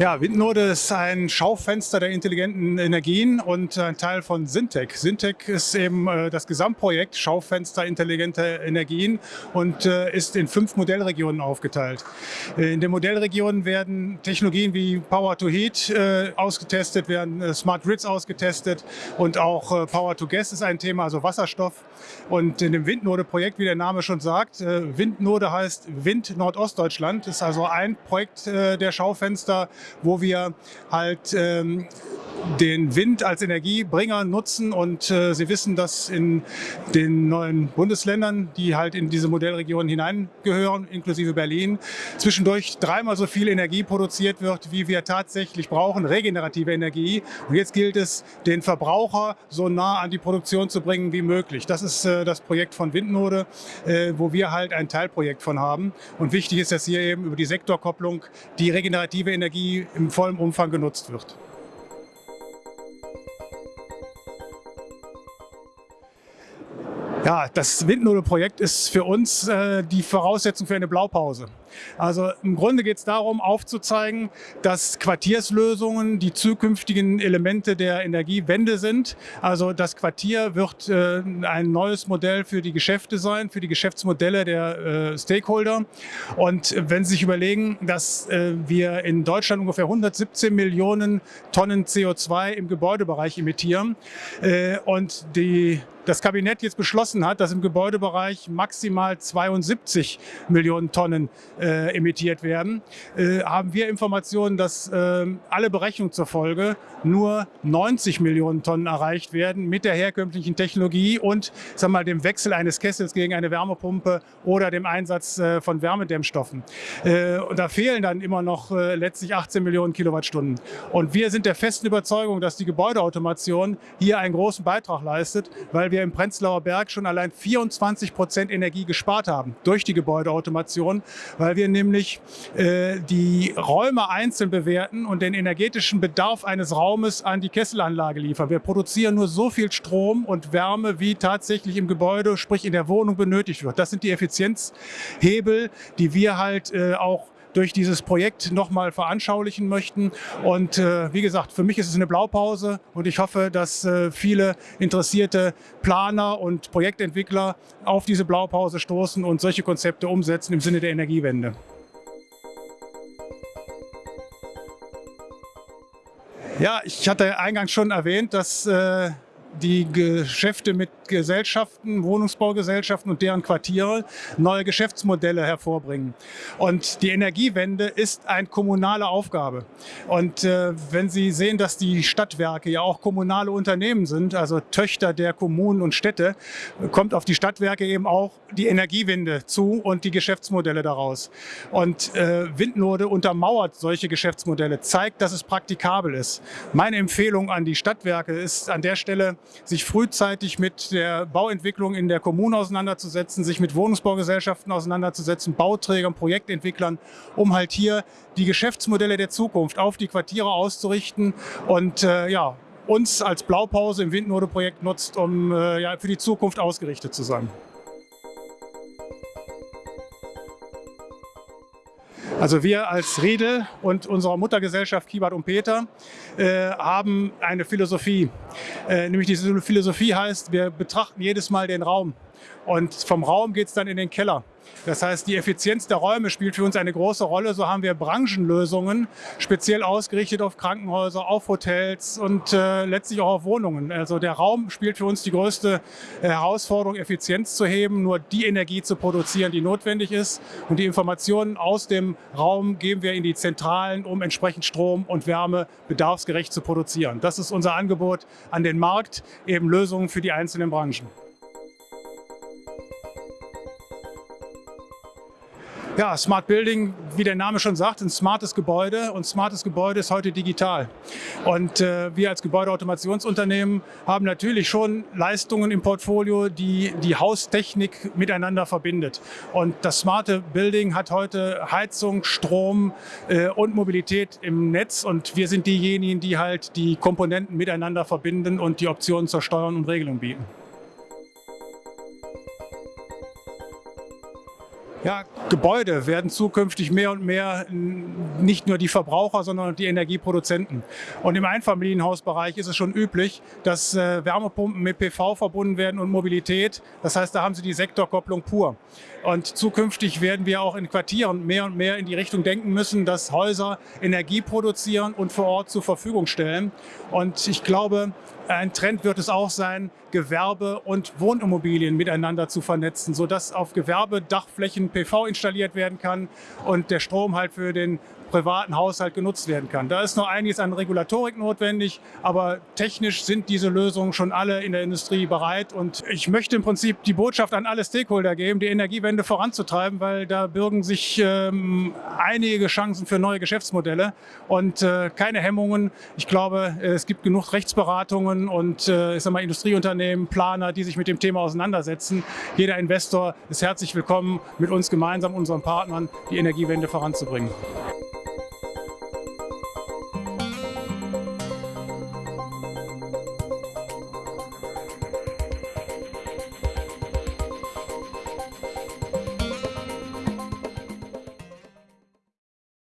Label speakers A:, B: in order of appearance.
A: Ja, Windnode ist ein Schaufenster der intelligenten Energien und ein Teil von Syntec. Syntec ist eben äh, das Gesamtprojekt Schaufenster intelligenter Energien und äh, ist in fünf Modellregionen aufgeteilt. Äh, in den Modellregionen werden Technologien wie Power to Heat ausgetestet, werden Smart Grids ausgetestet und auch Power to Gas ist ein Thema, also Wasserstoff. Und in dem Windnode-Projekt, wie der Name schon sagt, Windnode heißt Wind Nordostdeutschland, ist also ein Projekt der Schaufenster, wo wir halt ähm, den Wind als Energiebringer nutzen und äh, Sie wissen, dass in den neuen Bundesländern, die halt in diese Modellregion hineingehören, inklusive Berlin, zwischendurch dreimal so viel Energie produziert wird, wie wir tatsächlich brauchen, regenerative Energie. Und jetzt gilt es, den Verbraucher so nah an die Produktion zu bringen wie möglich. Das ist äh, das Projekt von Windnode, äh, wo wir halt ein Teilprojekt von haben. Und wichtig ist, dass hier eben über die Sektorkopplung die regenerative Energie im vollen Umfang genutzt wird. Ja, das Windnudelprojekt ist für uns äh, die Voraussetzung für eine Blaupause. Also im Grunde geht es darum, aufzuzeigen, dass Quartierslösungen die zukünftigen Elemente der Energiewende sind. Also das Quartier wird äh, ein neues Modell für die Geschäfte sein, für die Geschäftsmodelle der äh, Stakeholder. Und wenn Sie sich überlegen, dass äh, wir in Deutschland ungefähr 117 Millionen Tonnen CO2 im Gebäudebereich emittieren äh, und die das Kabinett jetzt beschlossen hat, dass im Gebäudebereich maximal 72 Millionen Tonnen äh, emittiert werden, äh, haben wir Informationen, dass äh, alle Berechnungen zur Folge nur 90 Millionen Tonnen erreicht werden mit der herkömmlichen Technologie und sag mal, dem Wechsel eines Kessels gegen eine Wärmepumpe oder dem Einsatz äh, von Wärmedämmstoffen. Äh, und da fehlen dann immer noch äh, letztlich 18 Millionen Kilowattstunden. Und wir sind der festen Überzeugung, dass die Gebäudeautomation hier einen großen Beitrag leistet, weil wir im Prenzlauer Berg schon allein 24 Prozent Energie gespart haben durch die Gebäudeautomation, weil weil wir nämlich äh, die Räume einzeln bewerten und den energetischen Bedarf eines Raumes an die Kesselanlage liefern. Wir produzieren nur so viel Strom und Wärme, wie tatsächlich im Gebäude, sprich in der Wohnung benötigt wird. Das sind die Effizienzhebel, die wir halt äh, auch durch dieses Projekt nochmal veranschaulichen möchten. Und äh, wie gesagt, für mich ist es eine Blaupause und ich hoffe, dass äh, viele interessierte Planer und Projektentwickler auf diese Blaupause stoßen und solche Konzepte umsetzen im Sinne der Energiewende. Ja, ich hatte eingangs schon erwähnt, dass äh, die Geschäfte mit Gesellschaften, Wohnungsbaugesellschaften und deren Quartiere neue Geschäftsmodelle hervorbringen. Und die Energiewende ist eine kommunale Aufgabe. Und äh, wenn Sie sehen, dass die Stadtwerke ja auch kommunale Unternehmen sind, also Töchter der Kommunen und Städte, kommt auf die Stadtwerke eben auch die Energiewende zu und die Geschäftsmodelle daraus. Und äh, Windnode untermauert solche Geschäftsmodelle, zeigt, dass es praktikabel ist. Meine Empfehlung an die Stadtwerke ist an der Stelle, sich frühzeitig mit der Bauentwicklung in der Kommune auseinanderzusetzen, sich mit Wohnungsbaugesellschaften auseinanderzusetzen, Bauträgern, Projektentwicklern, um halt hier die Geschäftsmodelle der Zukunft auf die Quartiere auszurichten und äh, ja, uns als Blaupause im Windnode-Projekt nutzt, um äh, ja, für die Zukunft ausgerichtet zu sein. Also wir als Riedel und unsere Muttergesellschaft Kibart und Peter äh, haben eine Philosophie. Äh, nämlich diese Philosophie heißt, wir betrachten jedes Mal den Raum und vom Raum geht es dann in den Keller. Das heißt, die Effizienz der Räume spielt für uns eine große Rolle. So haben wir Branchenlösungen speziell ausgerichtet auf Krankenhäuser, auf Hotels und äh, letztlich auch auf Wohnungen. Also der Raum spielt für uns die größte äh, Herausforderung, Effizienz zu heben, nur die Energie zu produzieren, die notwendig ist. Und die Informationen aus dem Raum geben wir in die Zentralen, um entsprechend Strom und Wärme bedarfsgerecht zu produzieren. Das ist unser Angebot an den Markt, eben Lösungen für die einzelnen Branchen. Ja, Smart Building, wie der Name schon sagt, ein smartes Gebäude und smartes Gebäude ist heute digital. Und äh, wir als Gebäudeautomationsunternehmen haben natürlich schon Leistungen im Portfolio, die die Haustechnik miteinander verbindet. Und das smarte Building hat heute Heizung, Strom äh, und Mobilität im Netz und wir sind diejenigen, die halt die Komponenten miteinander verbinden und die Optionen zur Steuerung und Regelung bieten. Ja, Gebäude werden zukünftig mehr und mehr nicht nur die Verbraucher, sondern die Energieproduzenten. Und im Einfamilienhausbereich ist es schon üblich, dass äh, Wärmepumpen mit PV verbunden werden und Mobilität. Das heißt, da haben Sie die Sektorkopplung pur. Und zukünftig werden wir auch in Quartieren mehr und mehr in die Richtung denken müssen, dass Häuser Energie produzieren und vor Ort zur Verfügung stellen. Und ich glaube, ein Trend wird es auch sein, Gewerbe und Wohnimmobilien miteinander zu vernetzen, sodass auf Gewerbedachflächen PV installiert werden kann und der Strom halt für den privaten Haushalt genutzt werden kann. Da ist noch einiges an Regulatorik notwendig, aber technisch sind diese Lösungen schon alle in der Industrie bereit. Und ich möchte im Prinzip die Botschaft an alle Stakeholder geben, die Energiewende voranzutreiben, weil da bürgen sich ähm, einige Chancen für neue Geschäftsmodelle und äh, keine Hemmungen. Ich glaube, es gibt genug Rechtsberatungen und äh, ich sag mal, Industrieunternehmen, Planer, die sich mit dem Thema auseinandersetzen. Jeder Investor ist herzlich willkommen, mit uns gemeinsam, unseren Partnern, die Energiewende voranzubringen.